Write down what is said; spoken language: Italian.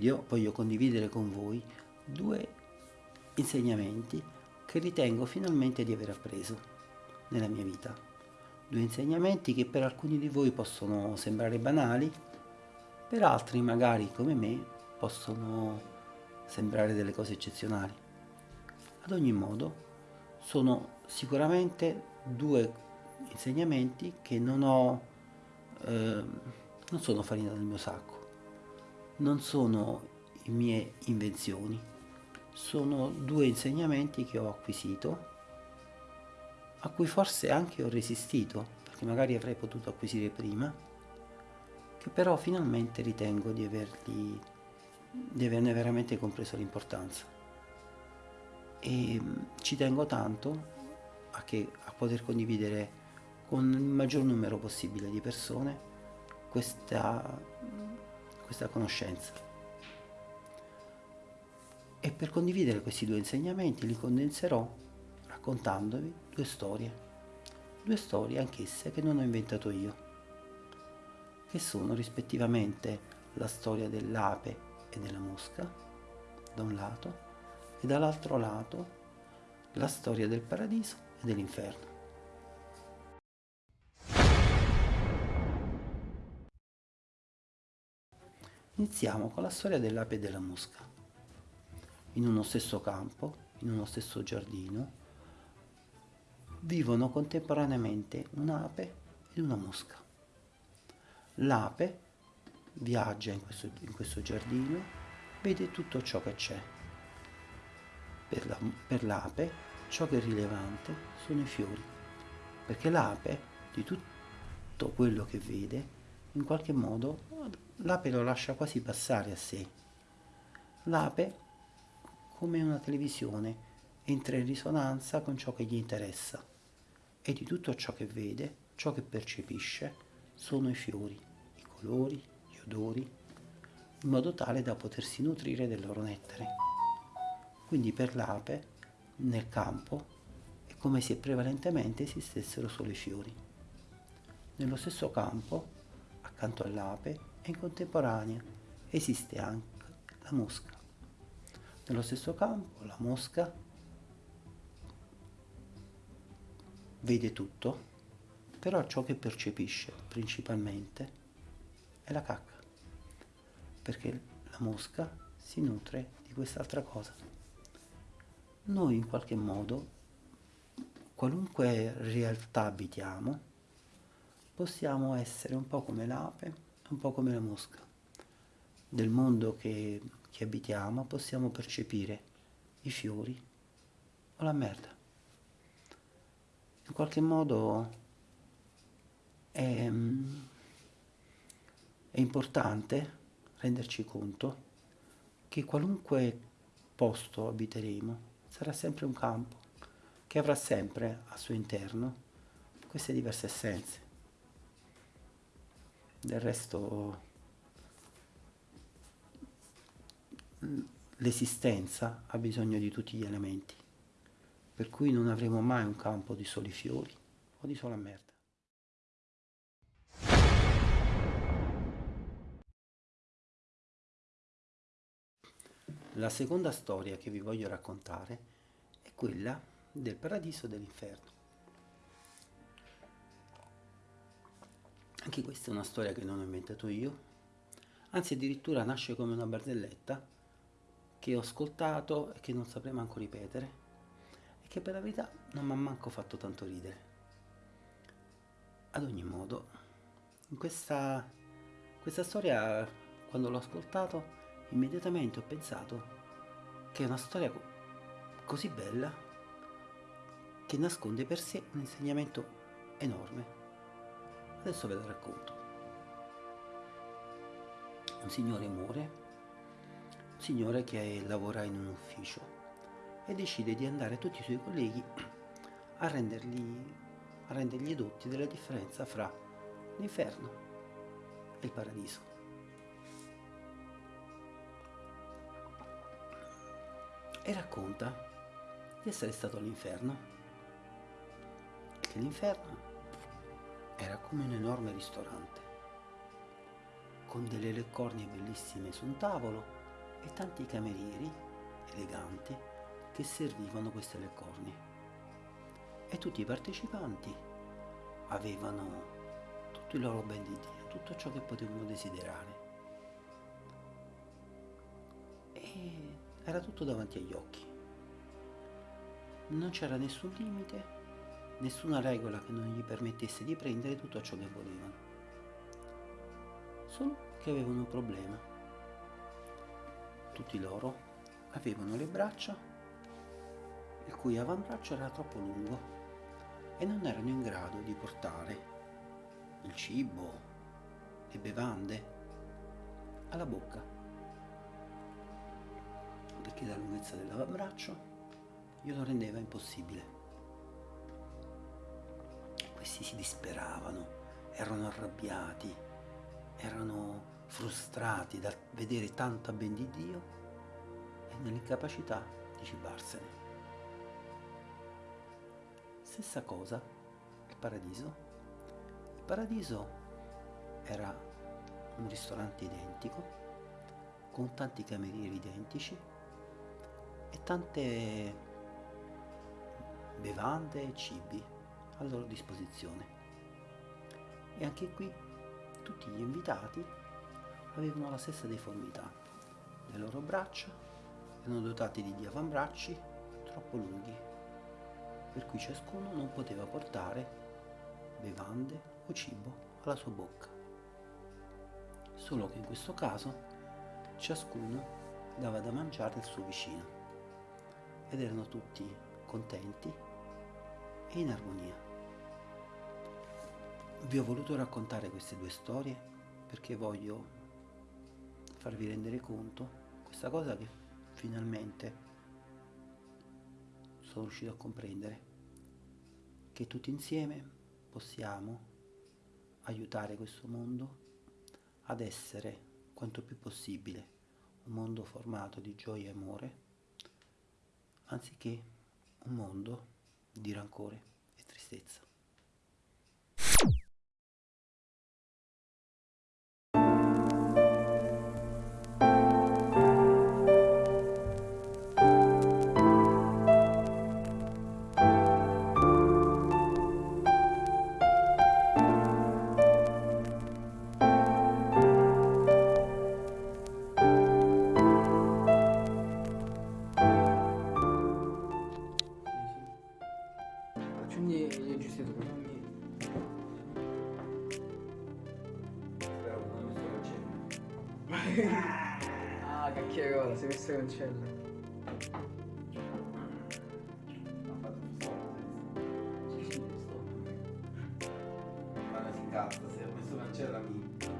video voglio condividere con voi due insegnamenti che ritengo finalmente di aver appreso nella mia vita. Due insegnamenti che per alcuni di voi possono sembrare banali, per altri magari come me possono sembrare delle cose eccezionali. Ad ogni modo sono sicuramente due insegnamenti che non ho, eh, non sono farina del mio sacco, non sono mie invenzioni, sono due insegnamenti che ho acquisito, a cui forse anche ho resistito, perché magari avrei potuto acquisire prima, che però finalmente ritengo di, averli, di averne veramente compreso l'importanza. E mm, ci tengo tanto a, che, a poter condividere con il maggior numero possibile di persone questa, questa conoscenza. E per condividere questi due insegnamenti li condenserò raccontandovi due storie, due storie anch'esse che non ho inventato io, che sono rispettivamente la storia dell'ape e della mosca, da un lato, e dall'altro lato la storia del paradiso e dell'inferno. Iniziamo con la storia dell'ape e della mosca. In uno stesso campo, in uno stesso giardino, vivono contemporaneamente un'ape ed una mosca. L'ape viaggia in questo, in questo, giardino, vede tutto ciò che c'è. Per l'ape ciò che è rilevante sono i fiori, perché l'ape di tutto quello che vede in qualche modo l'ape lo lascia quasi passare a sé. L'ape, come una televisione, entra in risonanza con ciò che gli interessa e di tutto ciò che vede, ciò che percepisce, sono i fiori, i colori, gli odori, in modo tale da potersi nutrire del loro nettare. Quindi per l'ape, nel campo, è come se prevalentemente esistessero solo i fiori. Nello stesso campo, accanto all'ape, e in contemporanea esiste anche la mosca. Nello stesso campo la mosca vede tutto, però ciò che percepisce principalmente è la cacca, perché la mosca si nutre di quest'altra cosa. Noi in qualche modo, qualunque realtà abitiamo, possiamo essere un po' come l'ape un po' come la mosca. Del mondo che, che abitiamo possiamo percepire i fiori o la merda. In qualche modo è, è importante renderci conto che qualunque posto abiteremo sarà sempre un campo che avrà sempre al suo interno queste diverse essenze del resto l'esistenza ha bisogno di tutti gli elementi, per cui non avremo mai un campo di soli fiori o di sola merda. La seconda storia che vi voglio raccontare è quella del paradiso e dell'inferno. Anche questa è una storia che non ho inventato io, anzi addirittura nasce come una barzelletta che ho ascoltato e che non saprei manco ripetere. E che per la verità non mi ha manco fatto tanto ridere. Ad ogni modo, in questa, questa storia, quando l'ho ascoltato, immediatamente ho pensato che è una storia così bella che nasconde per sé un insegnamento enorme Adesso ve la racconto. Un signore muore, un signore che lavora in un ufficio e decide di andare tutti i suoi colleghi a, rendergli, a rendergli edotti della differenza fra l'inferno e il paradiso. E racconta di essere stato all'inferno, che l'inferno era come un enorme ristorante, con delle leccornie bellissime su un tavolo e tanti camerieri eleganti che servivano queste leccorni. E tutti i partecipanti avevano tutto il loro ben di Dio, tutto ciò che potevano desiderare. E era tutto davanti agli occhi. Non c'era nessun limite, nessuna regola che non gli permettesse di prendere tutto ciò che volevano. Solo che avevano un problema. Tutti loro avevano le braccia il cui avambraccio era troppo lungo e non erano in grado di portare il cibo, le bevande alla bocca perché la lunghezza dell'avambraccio glielo rendeva impossibile. Questi si disperavano, erano arrabbiati, erano frustrati da vedere tanta ben di Dio e nell'incapacità di cibarsene. Stessa cosa il paradiso. Il paradiso era un ristorante identico, con tanti camerieri identici e tante bevande e cibi a loro disposizione. E anche qui tutti gli invitati avevano la stessa deformità. Le loro braccia erano dotati di avambracci troppo lunghi, per cui ciascuno non poteva portare bevande o cibo alla sua bocca. Solo che in questo caso ciascuno dava da mangiare al suo vicino ed erano tutti contenti e in armonia. Vi ho voluto raccontare queste due storie perché voglio farvi rendere conto questa cosa che finalmente sono riuscito a comprendere che tutti insieme possiamo aiutare questo mondo ad essere quanto più possibile un mondo formato di gioia e amore anziché un mondo di rancore e tristezza. Quindi leggi siete quindi Spero che non mi sto Ah cacchierola, sei messo cancella Ha fatto stop. Sì sì, sto Ma si incazza, se ho messo cancella mi